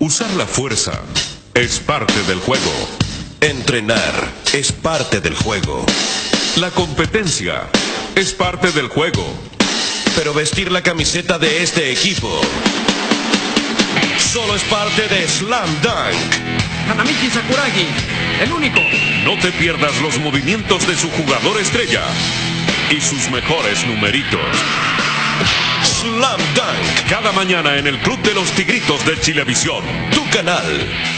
Usar la fuerza es parte del juego. Entrenar es parte del juego. La competencia es parte del juego. Pero vestir la camiseta de este equipo solo es parte de Slam Dunk. Hanamichi Sakuragi, el único. No te pierdas los movimientos de su jugador estrella y sus mejores numeritos. Slam Dunk. Mañana en el Club de los Tigritos de Chilevisión. Tu canal.